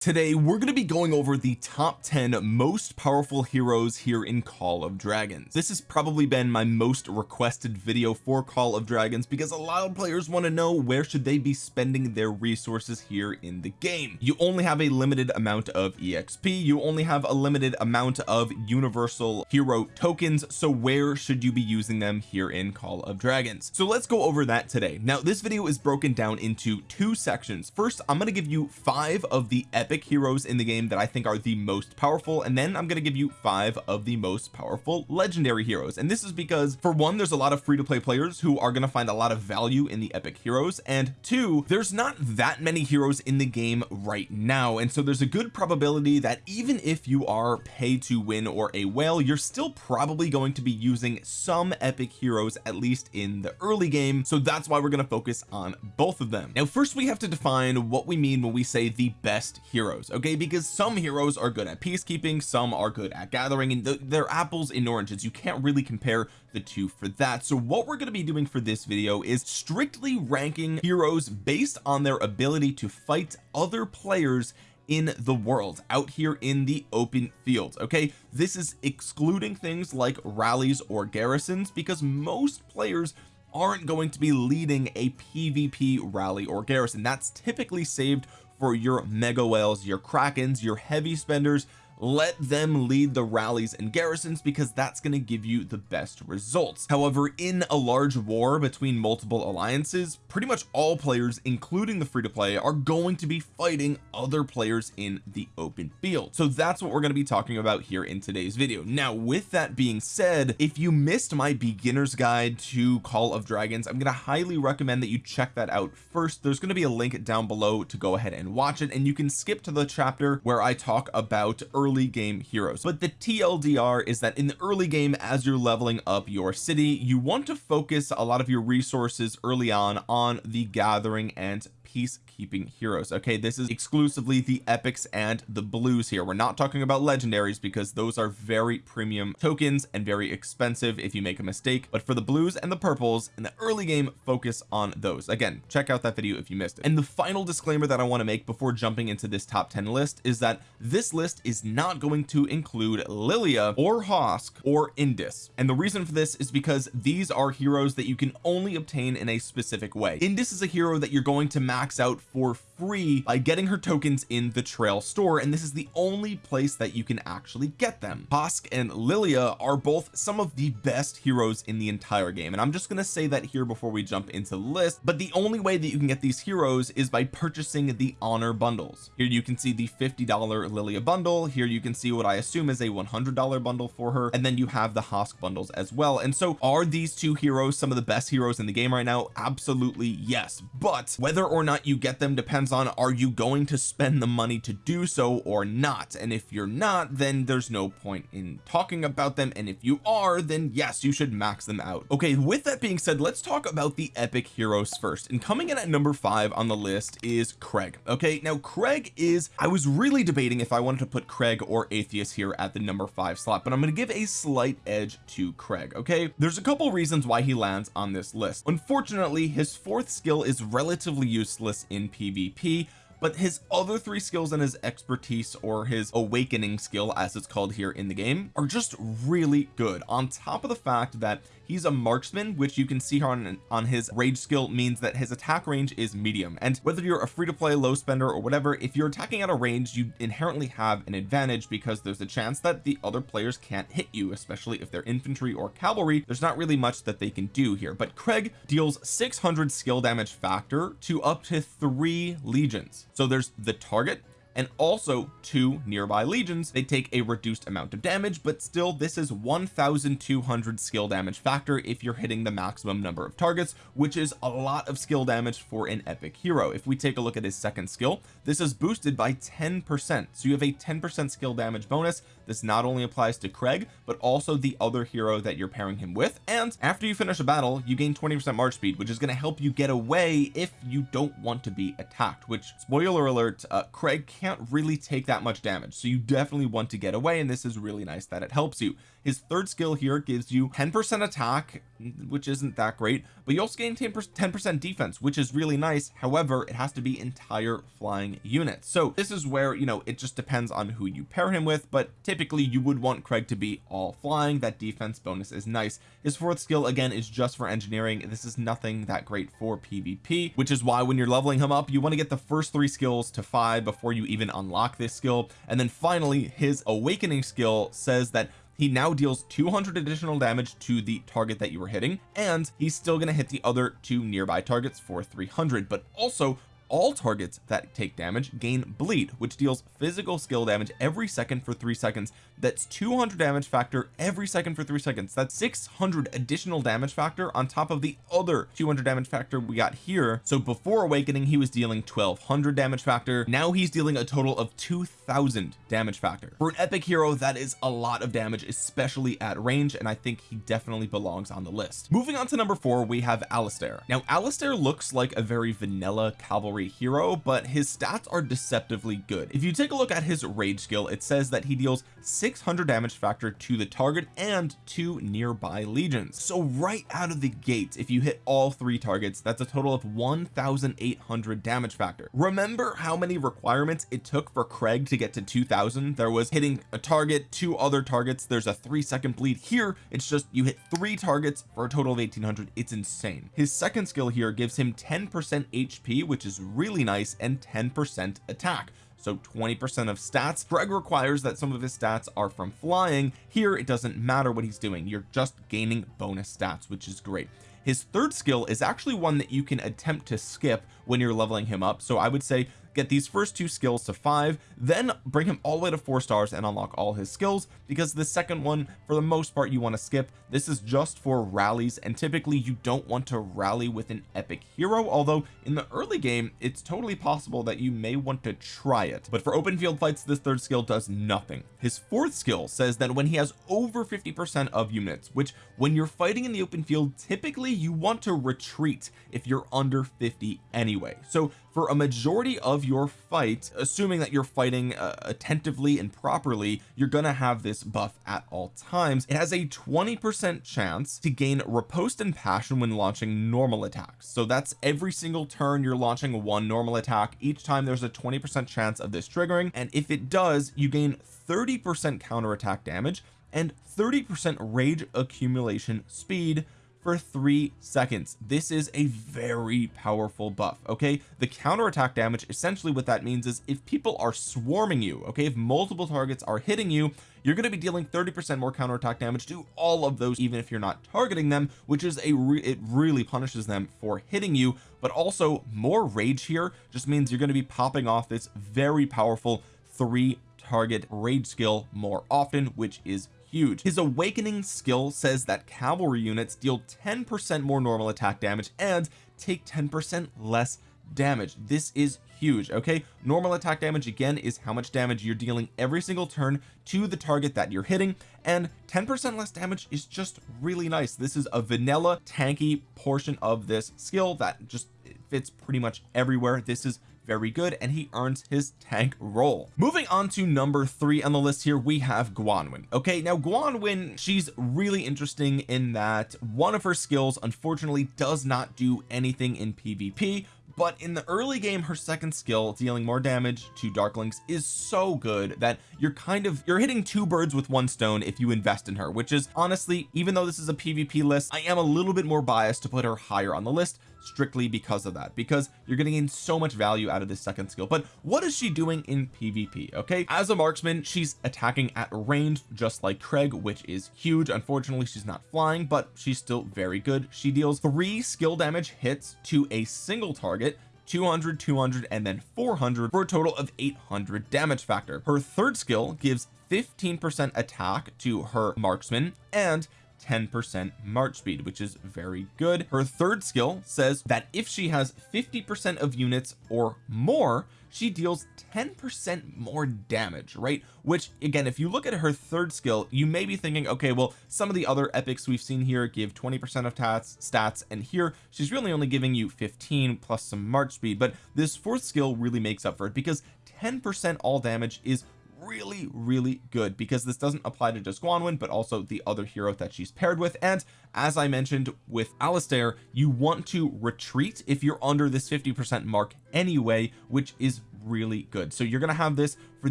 today we're going to be going over the top 10 most powerful heroes here in Call of Dragons. This has probably been my most requested video for Call of Dragons because a lot of players want to know where should they be spending their resources here in the game. You only have a limited amount of exp you only have a limited amount of universal hero tokens. So where should you be using them here in Call of Dragons? So let's go over that today. Now this video is broken down into two sections. First I'm going to give you five of the epic heroes in the game that I think are the most powerful and then I'm going to give you five of the most powerful legendary heroes. And this is because for one there's a lot of free-to-play players who are going to find a lot of value in the epic heroes and two there's not that many heroes in the game right now. And so there's a good probability that even if you are pay to win or a whale you're still probably going to be using some epic heroes at least in the early game. So that's why we're going to focus on both of them. Now first we have to define what we mean when we say the best hero heroes okay? Because some heroes are good at peacekeeping some are good at gathering and they're apples and oranges. You can't really compare the two for that. So what we're going to be doing for this video is strictly ranking heroes based on their ability to fight other players in the world out here in the open fields okay? This is excluding things like rallies or garrisons because most players aren't going to be leading a PvP rally or garrison. That's typically saved for your mega whales your krakens your heavy spenders let them lead the rallies and garrisons because that's going to give you the best results. However in a large war between multiple alliances pretty much all players including the free-to-play are going to be fighting other players in the open field. So that's what we're going to be talking about here in today's video. Now with that being said if you missed my beginner's guide to Call of Dragons I'm going to highly recommend that you check that out first. There's going to be a link down below to go ahead and watch it and you can skip to the chapter where I talk about early early game heroes. But the TLDR is that in the early game as you're leveling up your city you want to focus a lot of your resources early on on the gathering and peacekeeping heroes. Okay this is exclusively the epics and the blues here. We're not talking about legendaries because those are very premium tokens and very expensive if you make a mistake but for the blues and the purples in the early game focus on those. Again check out that video if you missed it. And the final disclaimer that I want to make before jumping into this top 10 list is that this list is not going to include Lilia or Hosk or Indis and the reason for this is because these are heroes that you can only obtain in a specific way. Indis is a hero that you're going to max out for free by getting her tokens in the trail store and this is the only place that you can actually get them. Hosk and Lilia are both some of the best heroes in the entire game and I'm just going to say that here before we jump into the list but the only way that you can get these heroes is by purchasing the honor bundles. Here you can see the $50 Lilia bundle here you can see what I assume is a $100 bundle for her and then you have the Hosk bundles as well. And so are these two heroes some of the best heroes in the game right now? Absolutely yes. But whether or not you get them depends on are you going to spend the money to do so or not. And if you're not then there's no point in talking about them. And if you are then yes you should max them out. Okay with that being said let's talk about the epic heroes first. And coming in at number five on the list is Craig. Okay now Craig is I was really debating if I wanted to put Craig or Aethis here at the number five slot but I'm going to give a slight edge to Craig okay? There's a couple reasons why he lands on this list. Unfortunately his fourth skill is relatively useless in PvP but his other three skills and his expertise or his awakening skill as it's called here in the game are just really good. On top of the fact that he's a marksman which you can see on on his rage skill means that his attack range is medium. And whether you're a free-to-play low spender or whatever if you're attacking at a range you inherently have an advantage because there's a chance that the other players can't hit you especially if they're infantry or cavalry. There's not really much that they can do here. But Craig deals 600 skill damage factor to up to three legions. So there's the target and also two nearby legions. They take a reduced amount of damage but still this is 1200 skill damage factor if you're hitting the maximum number of targets which is a lot of skill damage for an epic hero. If we take a look at his second skill this is boosted by 10 percent. So you have a 10 percent skill damage bonus this not only applies to Craig but also the other hero that you're pairing him with. And after you finish a battle you gain 20 percent march speed which is going to help you get away if you don't want to be attacked which spoiler alert uh, Craig can can't really take that much damage. So you definitely want to get away and this is really nice that it helps you his third skill here gives you 10 percent attack which isn't that great but you also gain 10 percent defense which is really nice. However it has to be entire flying units. So this is where you know it just depends on who you pair him with but typically you would want Craig to be all flying. That defense bonus is nice. His fourth skill again is just for engineering. This is nothing that great for PvP which is why when you're leveling him up you want to get the first three skills to five before you even unlock this skill. And then finally his awakening skill says that he now deals 200 additional damage to the target that you were hitting and he's still going to hit the other two nearby targets for 300 but also all targets that take damage gain bleed which deals physical skill damage every second for three seconds that's 200 damage factor every second for three seconds. That's 600 additional damage factor on top of the other 200 damage factor we got here. So before awakening he was dealing 1200 damage factor. Now he's dealing a total of 2000 damage factor. For an epic hero that is a lot of damage especially at range and I think he definitely belongs on the list. Moving on to number four we have Alistair now Alistair looks like a very vanilla cavalry hero but his stats are deceptively good. If you take a look at his rage skill it says that he deals 600 damage factor to the target and to nearby legions. So right out of the gate if you hit all three targets that's a total of 1800 damage factor. Remember how many requirements it took for Craig to get to 2000 there was hitting a target two other targets. There's a three second bleed here. It's just you hit three targets for a total of 1800 it's insane. His second skill here gives him 10 percent HP which is really nice and 10 percent attack so 20 percent of stats. Greg requires that some of his stats are from flying. Here it doesn't matter what he's doing. You're just gaining bonus stats which is great. His third skill is actually one that you can attempt to skip when you're leveling him up. So I would say get these first two skills to five then bring him all the way to four stars and unlock all his skills because the second one for the most part you want to skip. This is just for rallies and typically you don't want to rally with an epic hero although in the early game it's totally possible that you may want to try it. But for open field fights this third skill does nothing. His fourth skill says that when he has over 50 percent of units which when you're fighting in the open field typically you want to retreat if you're under 50 anyway. So for a majority of your fight assuming that you're fighting uh, attentively and properly you're gonna have this buff at all times. It has a 20 percent chance to gain riposte and passion when launching normal attacks. So that's every single turn you're launching one normal attack. Each time there's a 20 percent chance of this triggering. And if it does you gain 30 percent counterattack damage and 30 percent rage accumulation speed for three seconds. This is a very powerful buff okay? The counterattack damage essentially what that means is if people are swarming you okay? If multiple targets are hitting you you're going to be dealing 30 percent more counterattack damage to all of those even if you're not targeting them which is a re it really punishes them for hitting you. But also more rage here just means you're going to be popping off this very powerful three target rage skill more often which is huge. His awakening skill says that cavalry units deal 10 percent more normal attack damage and take 10 percent less damage. This is huge okay? Normal attack damage again is how much damage you're dealing every single turn to the target that you're hitting and 10 percent less damage is just really nice. This is a vanilla tanky portion of this skill that just fits pretty much everywhere. This is very good and he earns his tank role moving on to number three on the list here we have Gwanwyn okay now Gwanwyn she's really interesting in that one of her skills unfortunately does not do anything in PvP but in the early game her second skill dealing more damage to darklings is so good that you're kind of you're hitting two birds with one stone if you invest in her which is honestly even though this is a PvP list I am a little bit more biased to put her higher on the list strictly because of that because you're getting in so much value out of this second skill. But what is she doing in PvP okay? As a marksman she's attacking at range just like Craig which is huge. Unfortunately she's not flying but she's still very good. She deals three skill damage hits to a single target 200 200 and then 400 for a total of 800 damage factor. Her third skill gives 15 percent attack to her marksman and 10 percent march speed which is very good. Her third skill says that if she has 50 percent of units or more she deals 10 percent more damage right? Which again if you look at her third skill you may be thinking okay well some of the other epics we've seen here give 20 percent of tats stats and here she's really only giving you 15 plus some march speed. But this fourth skill really makes up for it because 10% all damage is really really good because this doesn't apply to just Gwanwyn but also the other hero that she's paired with. And as I mentioned with Alistair you want to retreat if you're under this 50 percent mark anyway which is really good. So you're going to have this for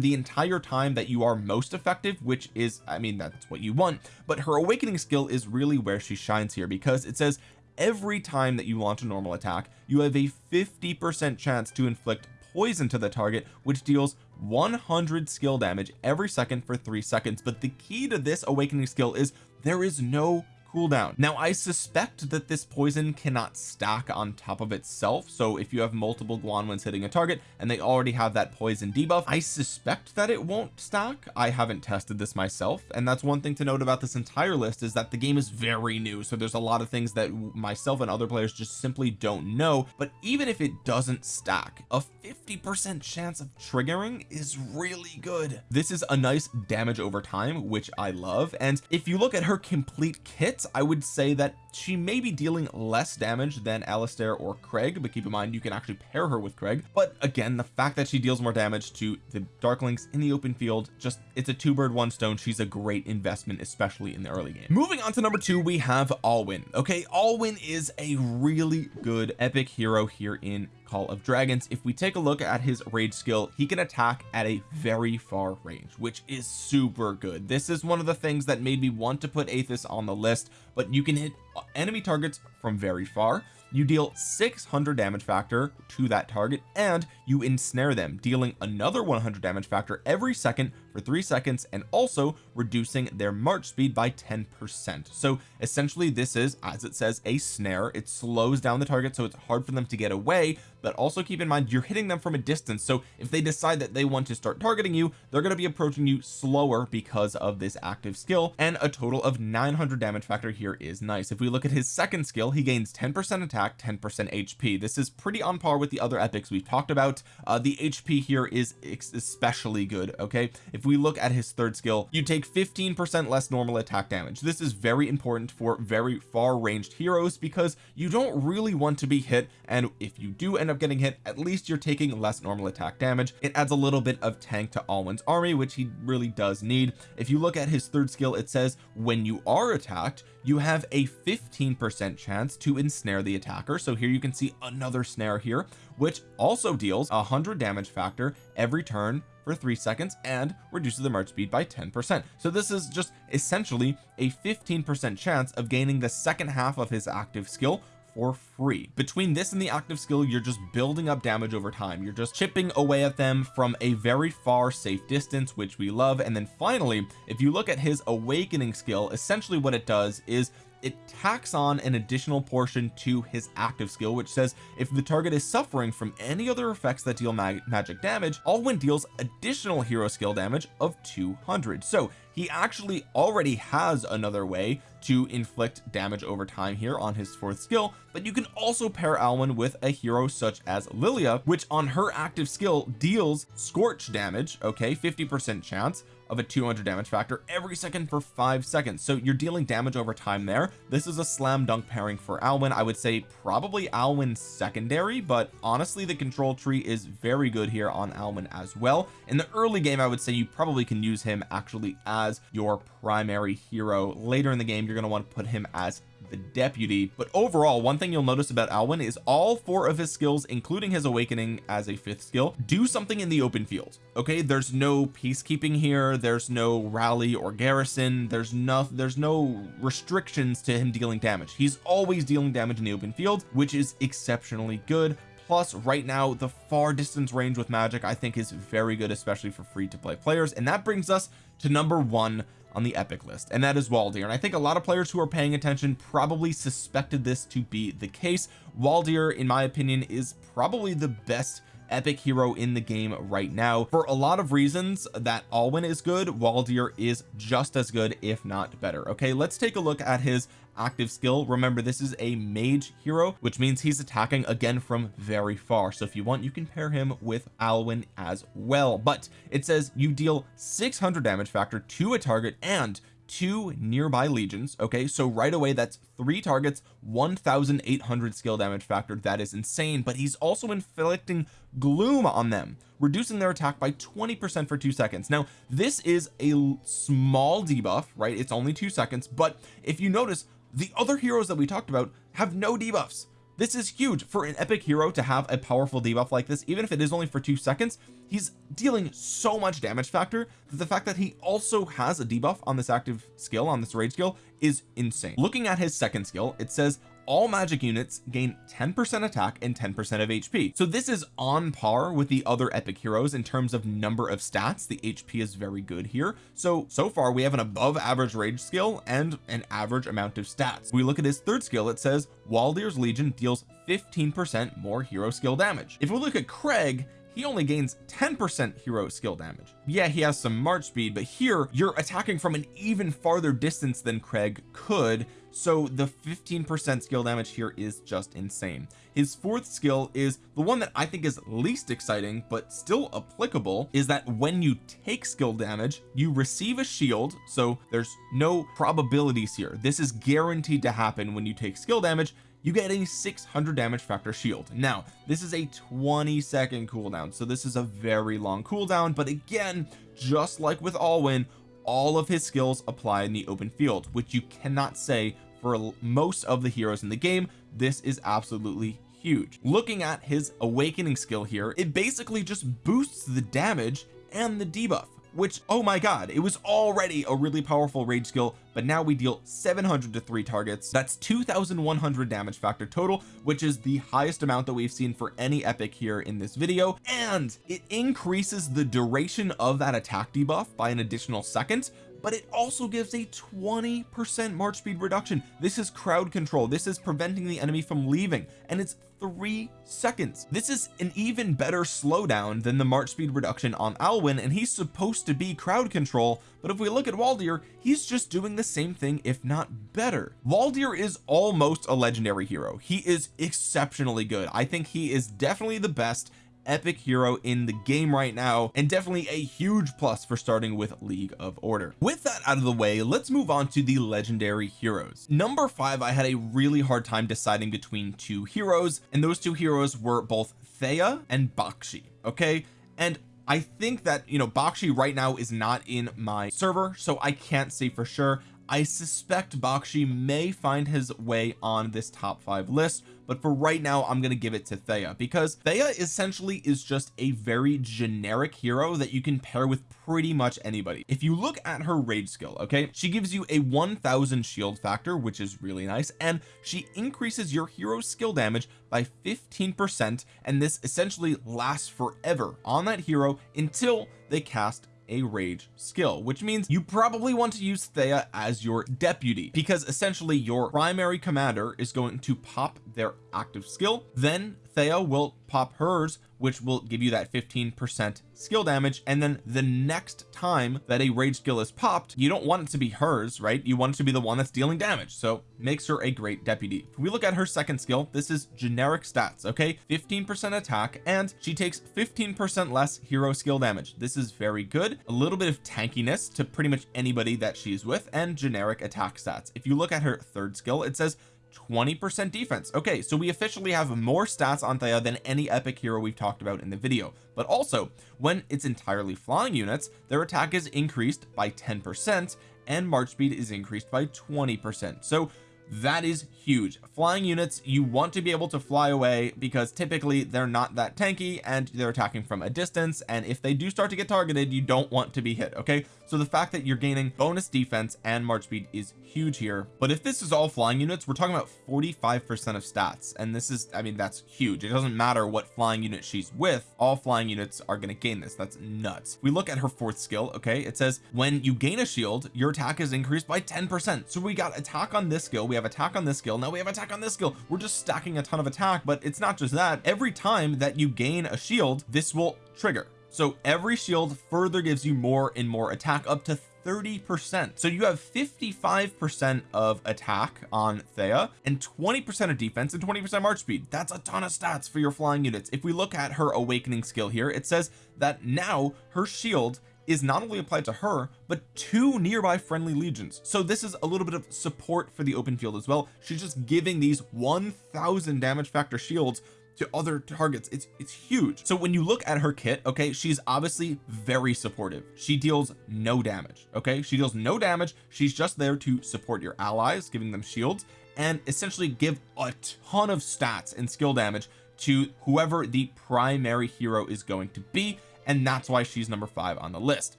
the entire time that you are most effective which is I mean that's what you want. But her awakening skill is really where she shines here because it says every time that you launch a normal attack you have a 50 percent chance to inflict poison to the target which deals 100 skill damage every second for three seconds. But the key to this awakening skill is there is no cooldown. Now I suspect that this poison cannot stack on top of itself so if you have multiple Gwanwyns hitting a target and they already have that poison debuff I suspect that it won't stack. I haven't tested this myself and that's one thing to note about this entire list is that the game is very new so there's a lot of things that myself and other players just simply don't know. But even if it doesn't stack a 50 percent chance of triggering is really good. This is a nice damage over time which I love and if you look at her complete kit hits I would say that she may be dealing less damage than Alistair or Craig but keep in mind you can actually pair her with Craig. But again the fact that she deals more damage to the Darklings in the open field just it's a two bird one stone she's a great investment especially in the early game. Moving on to number two we have Alwyn. Okay Alwyn is a really good epic hero here in Call of Dragons. If we take a look at his rage skill he can attack at a very far range which is super good. This is one of the things that made me want to put Aethis on the list but you can hit enemy targets from very far. You deal 600 damage factor to that target and you ensnare them dealing another 100 damage factor every second for three seconds and also reducing their march speed by 10 percent. So essentially this is as it says a snare. It slows down the target so it's hard for them to get away but also keep in mind you're hitting them from a distance. So if they decide that they want to start targeting you they're going to be approaching you slower because of this active skill and a total of 900 damage factor here is nice. If we look at his second skill he gains 10 percent attack 10 percent HP this is pretty on par with the other epics we've talked about. Uh, the HP here is especially good okay? If we look at his third skill you take 15 percent less normal attack damage. This is very important for very far ranged heroes because you don't really want to be hit and if you do end up getting hit at least you're taking less normal attack damage. It adds a little bit of tank to Alwyn's army which he really does need. If you look at his third skill it says when you are attacked you have a 15 percent chance to ensnare the attacker. So here you can see another snare here which also deals a hundred damage factor every turn for three seconds and reduces the march speed by 10 percent. So this is just essentially a 15 percent chance of gaining the second half of his active skill for free. Between this and the active skill you're just building up damage over time. You're just chipping away at them from a very far safe distance which we love. And then finally if you look at his awakening skill essentially what it does is it tacks on an additional portion to his active skill which says if the target is suffering from any other effects that deal mag magic damage Alwyn deals additional hero skill damage of 200 so he actually already has another way to inflict damage over time here on his fourth skill but you can also pair Alwyn with a hero such as Lilia which on her active skill deals scorch damage okay 50 percent chance of a 200 damage factor every second for five seconds. So you're dealing damage over time there. This is a slam dunk pairing for Alwyn. I would say probably Alwyn secondary but honestly the control tree is very good here on Alwyn as well. In the early game I would say you probably can use him actually as your primary hero. Later in the game you're going to want to put him as the deputy. But overall one thing you'll notice about Alwyn is all four of his skills including his awakening as a fifth skill do something in the open field okay? There's no peacekeeping here. There's no rally or garrison. There's no there's no restrictions to him dealing damage. He's always dealing damage in the open field which is exceptionally good. Plus right now the far distance range with magic I think is very good especially for free to play players. And that brings us to number one on the epic list and that is Waldyr. And I think a lot of players who are paying attention probably suspected this to be the case. Waldyr in my opinion is probably the best epic hero in the game right now for a lot of reasons that Alwyn is good Waldyr is just as good if not better. Okay let's take a look at his active skill. Remember this is a mage hero which means he's attacking again from very far. So if you want you can pair him with Alwyn as well. But it says you deal 600 damage factor to a target and two nearby legions okay? So right away that's three targets 1800 skill damage factor. That is insane but he's also inflicting gloom on them reducing their attack by 20 percent for two seconds. Now this is a small debuff right? It's only two seconds but if you notice the other heroes that we talked about have no debuffs this is huge for an epic hero to have a powerful debuff like this even if it is only for two seconds. He's dealing so much damage factor that the fact that he also has a debuff on this active skill on this rage skill is insane. Looking at his second skill it says all magic units gain 10% attack and 10% of HP so this is on par with the other epic heroes in terms of number of stats. The HP is very good here. So so far we have an above average rage skill and an average amount of stats. We look at his third skill. It says Waldyr's Legion deals 15% more hero skill damage. If we look at Craig he only gains 10% hero skill damage. Yeah he has some march speed but here you're attacking from an even farther distance than Craig could. So the 15% skill damage here is just insane. His fourth skill is the one that I think is least exciting but still applicable is that when you take skill damage you receive a shield. So there's no probabilities here. This is guaranteed to happen when you take skill damage you get a 600 damage factor shield. Now this is a 20 second cooldown so this is a very long cooldown but again just like with Alwyn all of his skills apply in the open field which you cannot say for most of the heroes in the game this is absolutely huge. Looking at his awakening skill here it basically just boosts the damage and the debuff which oh my god it was already a really powerful rage skill but now we deal 700 to three targets. That's 2100 damage factor total which is the highest amount that we've seen for any epic here in this video and it increases the duration of that attack debuff by an additional second but it also gives a 20 percent march speed reduction. This is crowd control. This is preventing the enemy from leaving and it's three seconds. This is an even better slowdown than the march speed reduction on Alwyn and he's supposed to be crowd control but if we look at Waldyr he's just doing the same thing if not better. Waldyr is almost a legendary hero. He is exceptionally good. I think he is definitely the best epic hero in the game right now and definitely a huge plus for starting with League of Order. With that out of the way let's move on to the legendary heroes. Number five I had a really hard time deciding between two heroes and those two heroes were both Thea and Bakshi okay? And I think that you know Bakshi right now is not in my server so I can't say for sure I suspect Bakshi may find his way on this top five list but for right now I'm going to give it to Thea because Thea essentially is just a very generic hero that you can pair with pretty much anybody. If you look at her rage skill okay she gives you a 1000 shield factor which is really nice and she increases your hero's skill damage by 15 percent and this essentially lasts forever on that hero until they cast a rage skill which means you probably want to use Thea as your deputy because essentially your primary commander is going to pop their active skill. Then Thea will pop hers which will give you that 15 percent skill damage. And then the next time that a rage skill is popped you don't want it to be hers right? You want it to be the one that's dealing damage. So makes her a great deputy. If we look at her second skill this is generic stats okay? 15 percent attack and she takes 15 percent less hero skill damage. This is very good. A little bit of tankiness to pretty much anybody that she's with and generic attack stats. If you look at her third skill it says 20% defense. Okay so we officially have more stats on Thea than any epic hero we've talked about in the video. But also when it's entirely flying units their attack is increased by 10% and march speed is increased by 20% so that is huge. Flying units you want to be able to fly away because typically they're not that tanky and they're attacking from a distance. And if they do start to get targeted you don't want to be hit okay? So the fact that you're gaining bonus defense and march speed is huge here. But if this is all flying units we're talking about 45 percent of stats. And this is I mean that's huge. It doesn't matter what flying unit she's with all flying units are going to gain this. That's nuts. We look at her fourth skill okay? It says when you gain a shield your attack is increased by 10 percent. So we got attack on this skill. We have attack on this skill now we have attack on this skill. We're just stacking a ton of attack but it's not just that. Every time that you gain a shield this will trigger. So every shield further gives you more and more attack up to 30 percent. So you have 55 percent of attack on Thea and 20 percent of defense and 20 percent march speed. That's a ton of stats for your flying units. If we look at her awakening skill here it says that now her shield is not only applied to her but two nearby friendly legions. So this is a little bit of support for the open field as well. She's just giving these 1000 damage factor shields to other targets. It's it's huge. So when you look at her kit okay she's obviously very supportive. She deals no damage okay? She deals no damage. She's just there to support your allies giving them shields and essentially give a ton of stats and skill damage to whoever the primary hero is going to be and that's why she's number five on the list.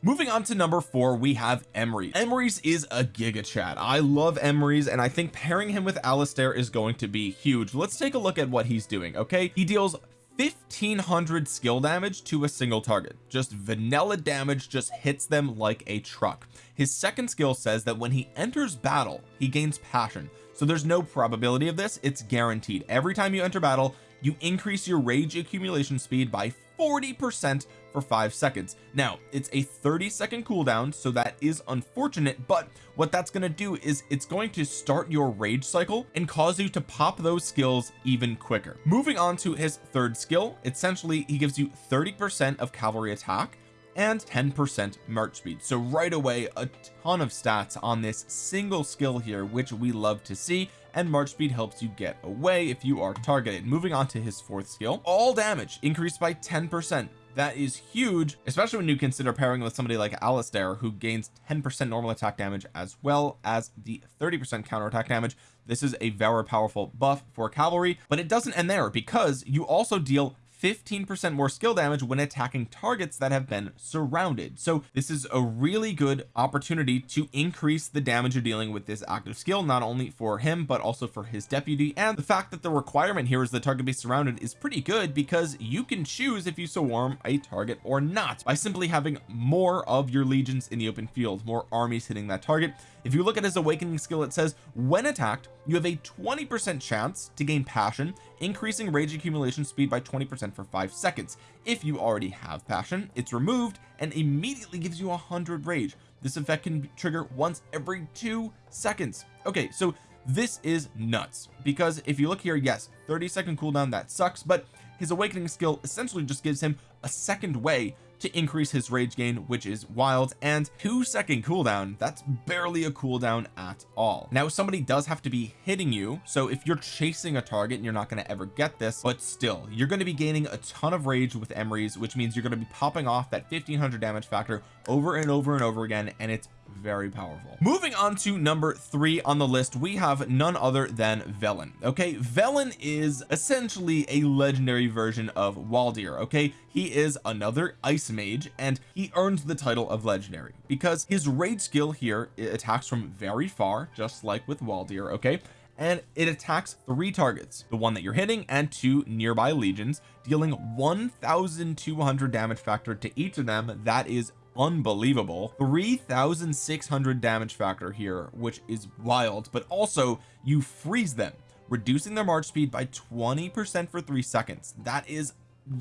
Moving on to number four we have Emrys Emrys is a giga chat I love Emrys and I think pairing him with Alistair is going to be huge. Let's take a look at what he's doing okay? He deals 1500 skill damage to a single target. Just vanilla damage just hits them like a truck. His second skill says that when he enters battle he gains passion. So there's no probability of this. It's guaranteed. Every time you enter battle you increase your rage accumulation speed by 40 percent for five seconds. Now it's a 30 second cooldown so that is unfortunate but what that's going to do is it's going to start your rage cycle and cause you to pop those skills even quicker. Moving on to his third skill essentially he gives you 30 percent of cavalry attack and 10 percent march speed. So right away a ton of stats on this single skill here which we love to see and march speed helps you get away if you are targeted. Moving on to his fourth skill all damage increased by 10 percent. That is huge especially when you consider pairing with somebody like Alistair who gains 10 percent normal attack damage as well as the 30 percent counter attack damage. This is a very powerful buff for cavalry but it doesn't end there because you also deal 15 percent more skill damage when attacking targets that have been surrounded. So this is a really good opportunity to increase the damage you're dealing with this active skill not only for him but also for his deputy. And the fact that the requirement here is the target be surrounded is pretty good because you can choose if you swarm a target or not. By simply having more of your legions in the open field more armies hitting that target if you look at his awakening skill it says when attacked you have a 20 percent chance to gain passion increasing rage accumulation speed by 20 percent for five seconds. If you already have passion it's removed and immediately gives you a hundred rage. This effect can trigger once every two seconds. Okay so this is nuts because if you look here yes 30 second cooldown that sucks but his awakening skill essentially just gives him a second way to increase his rage gain which is wild and two second cooldown that's barely a cooldown at all. Now somebody does have to be hitting you so if you're chasing a target and you're not going to ever get this but still you're going to be gaining a ton of rage with Emrys which means you're going to be popping off that 1500 damage factor over and over and over again and it's very powerful. Moving on to number three on the list we have none other than Velyn. Okay Velyn is essentially a legendary version of Waldyr okay? He is another ice mage and he earns the title of legendary because his raid skill here attacks from very far just like with Waldyr okay? And it attacks three targets the one that you're hitting and two nearby legions dealing 1200 damage factor to each of them. That is unbelievable. 3600 damage factor here which is wild but also you freeze them reducing their march speed by 20 percent for three seconds. That is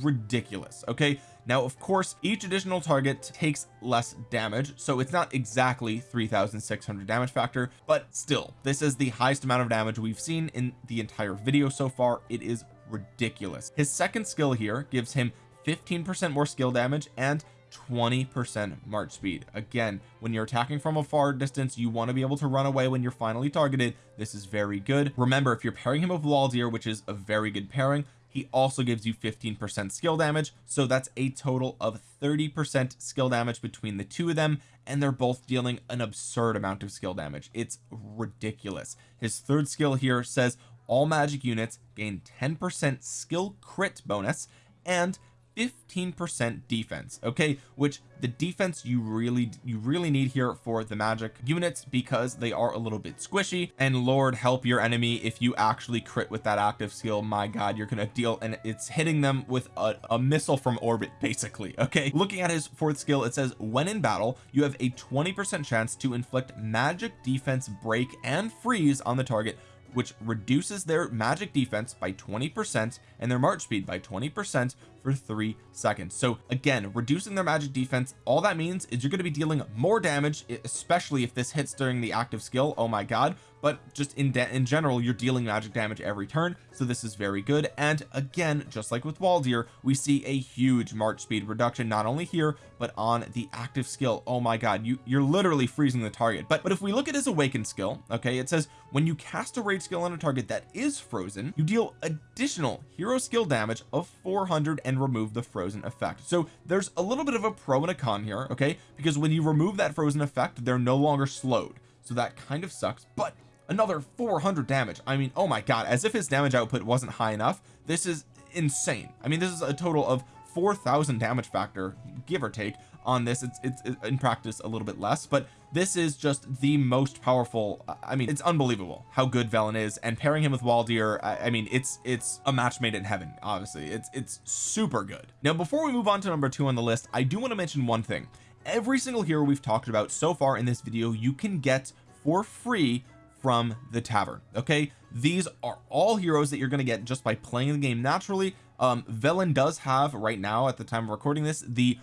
ridiculous okay? Now of course each additional target takes less damage so it's not exactly 3600 damage factor but still this is the highest amount of damage we've seen in the entire video so far. It is ridiculous. His second skill here gives him 15 percent more skill damage and 20 percent march speed. Again when you're attacking from a far distance you want to be able to run away when you're finally targeted. This is very good. Remember if you're pairing him with Waldyr which is a very good pairing he also gives you 15 percent skill damage. So that's a total of 30 percent skill damage between the two of them and they're both dealing an absurd amount of skill damage. It's ridiculous. His third skill here says all magic units gain 10 percent skill crit bonus and 15 percent defense okay? Which the defense you really you really need here for the magic units because they are a little bit squishy. And lord help your enemy if you actually crit with that active skill. My god you're gonna deal and it's hitting them with a, a missile from orbit basically okay? Looking at his fourth skill it says when in battle you have a 20 percent chance to inflict magic defense break and freeze on the target which reduces their magic defense by 20 percent and their march speed by 20 percent for three seconds. So again reducing their magic defense all that means is you're going to be dealing more damage especially if this hits during the active skill. Oh my god. But just in in general you're dealing magic damage every turn so this is very good. And again just like with Waldyr we see a huge march speed reduction not only here but on the active skill. Oh my god you you're literally freezing the target. But but if we look at his awakened skill okay it says when you cast a rage skill on a target that is frozen you deal additional hero skill damage of 400 and remove the frozen effect. So there's a little bit of a pro and a con here okay? Because when you remove that frozen effect they're no longer slowed. So that kind of sucks but another 400 damage. I mean oh my god as if his damage output wasn't high enough this is insane. I mean this is a total of 4,000 damage factor give or take on this it's, it's in practice a little bit less but this is just the most powerful I mean it's unbelievable how good Velyn is and pairing him with Waldyr I, I mean it's it's a match made in heaven obviously. It's it's super good. Now before we move on to number two on the list I do want to mention one thing. Every single hero we've talked about so far in this video you can get for free from the tavern okay? These are all heroes that you're going to get just by playing the game naturally. Um Velyn does have right now at the time of recording this the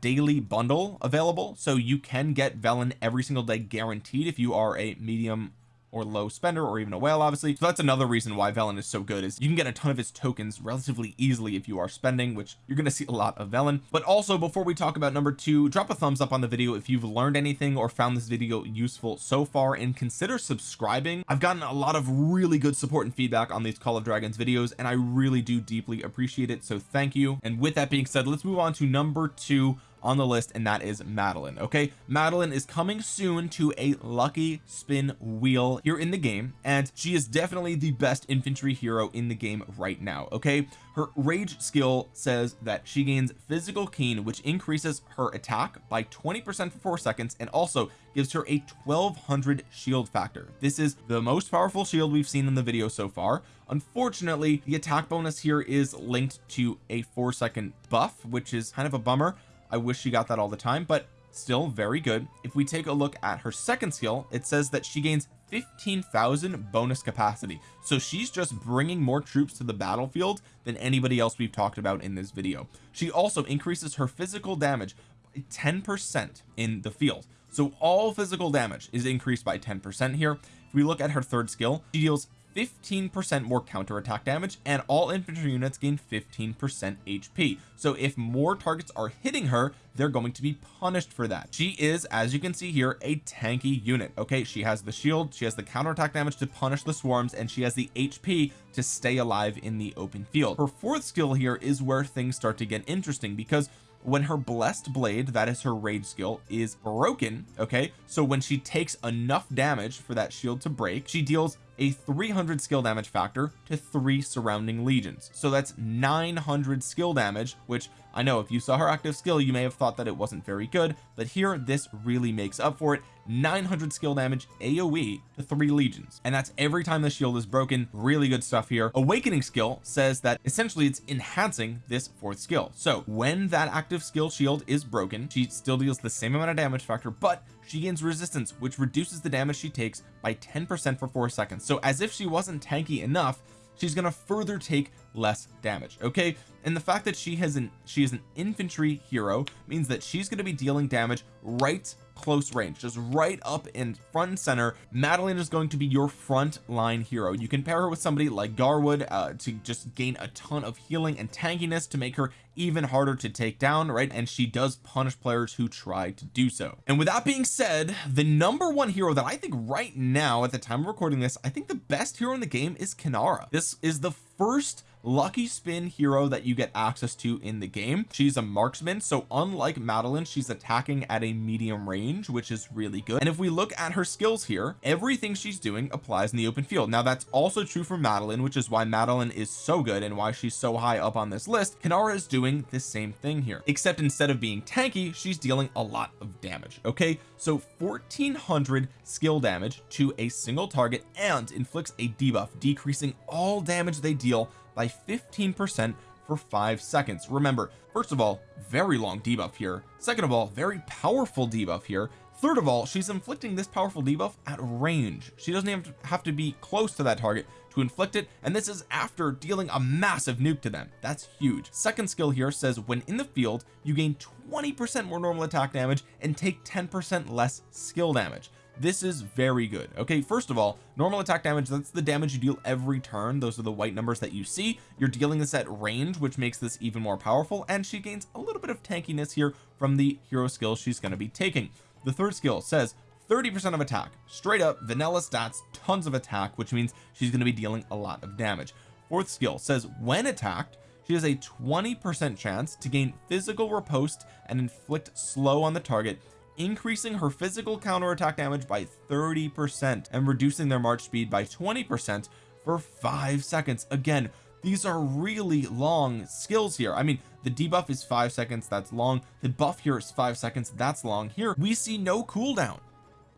daily bundle available. So you can get Velyn every single day guaranteed if you are a medium or low spender or even a whale obviously. So that's another reason why Velyn is so good is you can get a ton of his tokens relatively easily if you are spending which you're going to see a lot of Velyn. But also before we talk about number two drop a thumbs up on the video if you've learned anything or found this video useful so far and consider subscribing. I've gotten a lot of really good support and feedback on these Call of Dragons videos and I really do deeply appreciate it so thank you. And with that being said let's move on to number two on the list and that is Madeline okay? Madeline is coming soon to a lucky spin wheel here in the game and she is definitely the best infantry hero in the game right now okay? Her rage skill says that she gains physical keen which increases her attack by 20 percent for four seconds and also gives her a 1200 shield factor. This is the most powerful shield we've seen in the video so far. Unfortunately the attack bonus here is linked to a four second buff which is kind of a bummer I wish she got that all the time but still very good. If we take a look at her second skill it says that she gains 15,000 bonus capacity. So she's just bringing more troops to the battlefield than anybody else we've talked about in this video. She also increases her physical damage by 10 percent in the field. So all physical damage is increased by 10 percent here. If we look at her third skill she deals 15 percent more counterattack damage and all infantry units gain 15 percent HP so if more targets are hitting her they're going to be punished for that. She is as you can see here a tanky unit. Okay she has the shield she has the counterattack damage to punish the swarms and she has the HP to stay alive in the open field. Her fourth skill here is where things start to get interesting because when her blessed blade that is her rage skill is broken okay so when she takes enough damage for that shield to break she deals a 300 skill damage factor to three surrounding legions. So that's 900 skill damage which I know if you saw her active skill you may have thought that it wasn't very good but here this really makes up for it. 900 skill damage AoE to three legions. And that's every time the shield is broken. Really good stuff here. Awakening skill says that essentially it's enhancing this fourth skill. So when that active skill shield is broken she still deals the same amount of damage factor but she gains resistance which reduces the damage she takes by 10 percent for four seconds. So as if she wasn't tanky enough she's to further take less damage okay? And the fact that she has an she is an infantry hero means that she's going to be dealing damage right close range. Just right up in front and center. Madeline is going to be your front line hero. You can pair her with somebody like Garwood uh, to just gain a ton of healing and tankiness to make her even harder to take down right? And she does punish players who try to do so. And with that being said the number one hero that I think right now at the time of recording this I think the best hero in the game is Kinnara this is the first lucky spin hero that you get access to in the game. She's a marksman so unlike Madeline she's attacking at a medium range which is really good. And if we look at her skills here everything she's doing applies in the open field. Now that's also true for Madeline which is why Madeline is so good and why she's so high up on this list. Kinnara is doing the same thing here except instead of being tanky she's dealing a lot of damage okay? So 1400 skill damage to a single target and inflicts a debuff decreasing all damage they deal by 15 percent for five seconds. Remember first of all very long debuff here. Second of all very powerful debuff here. Third of all she's inflicting this powerful debuff at range. She doesn't even have to be close to that target to inflict it and this is after dealing a massive nuke to them. That's huge. Second skill here says when in the field you gain 20 percent more normal attack damage and take 10 percent less skill damage this is very good. Okay first of all normal attack damage that's the damage you deal every turn. Those are the white numbers that you see. You're dealing this at range which makes this even more powerful and she gains a little bit of tankiness here from the hero skill she's going to be taking. The third skill says 30 percent of attack. Straight up vanilla stats tons of attack which means she's going to be dealing a lot of damage. Fourth skill says when attacked she has a 20 percent chance to gain physical riposte and inflict slow on the target increasing her physical counterattack damage by 30 percent and reducing their march speed by 20 percent for five seconds. Again these are really long skills here. I mean the debuff is five seconds that's long. The buff here is five seconds that's long. Here we see no cooldown.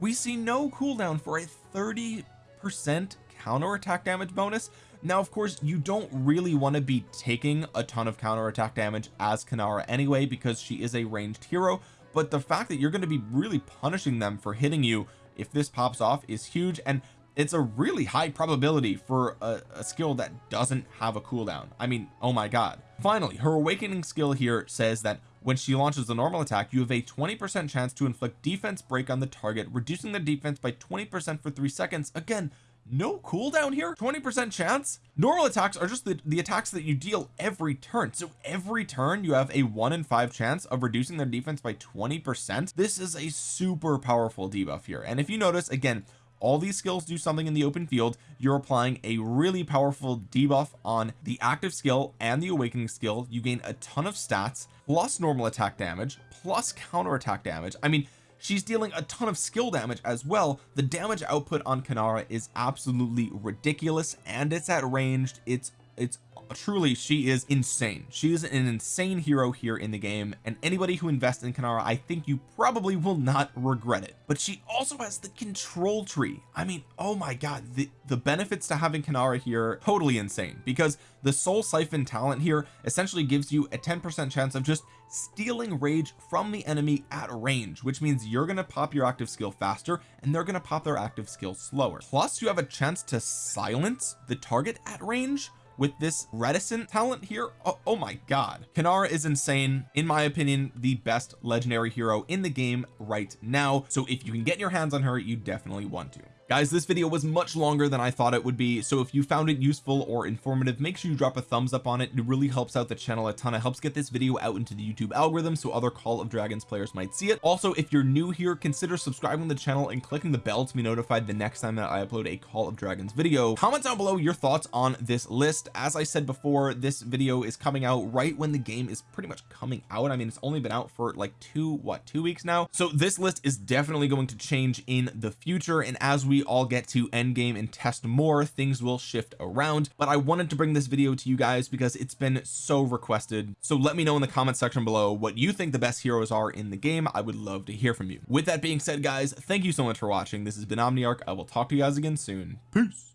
We see no cooldown for a 30 percent counter attack damage bonus. Now of course you don't really want to be taking a ton of counter attack damage as Kanara anyway because she is a ranged hero but the fact that you're going to be really punishing them for hitting you if this pops off is huge and it's a really high probability for a, a, skill that doesn't have a cooldown. I mean oh my god. Finally her awakening skill here says that when she launches the normal attack you have a 20 percent chance to inflict defense break on the target reducing the defense by 20 percent for three seconds. Again no cooldown here? 20 percent chance? Normal attacks are just the, the attacks that you deal every turn. So every turn you have a one in five chance of reducing their defense by 20 percent. This is a super powerful debuff here. And if you notice again all these skills do something in the open field. You're applying a really powerful debuff on the active skill and the awakening skill. You gain a ton of stats plus normal attack damage plus counter attack damage. I mean she's dealing a ton of skill damage as well. The damage output on Kinnara is absolutely ridiculous and it's at ranged. It's it's truly she is insane. She is an insane hero here in the game and anybody who invests in Kinnara I think you probably will not regret it. But she also has the control tree. I mean oh my god the the benefits to having Kinnara here totally insane. Because the soul siphon talent here essentially gives you a 10 percent chance of just stealing rage from the enemy at range which means you're going to pop your active skill faster and they're going to pop their active skill slower. Plus you have a chance to silence the target at range with this reticent talent here. Oh, oh my god. Kinnara is insane. In my opinion the best legendary hero in the game right now. So if you can get your hands on her you definitely want to guys this video was much longer than I thought it would be so if you found it useful or informative make sure you drop a thumbs up on it. It really helps out the channel a ton. It helps get this video out into the YouTube algorithm so other Call of Dragons players might see it. Also if you're new here consider subscribing to the channel and clicking the bell to be notified the next time that I upload a Call of Dragons video. Comment down below your thoughts on this list. As I said before this video is coming out right when the game is pretty much coming out. I mean it's only been out for like two what two weeks now? So this list is definitely going to change in the future and as we all get to end game and test more things will shift around. But I wanted to bring this video to you guys because it's been so requested. So let me know in the comment section below what you think the best heroes are in the game. I would love to hear from you. With that being said guys thank you so much for watching. This has been Omniarch. I will talk to you guys again soon. Peace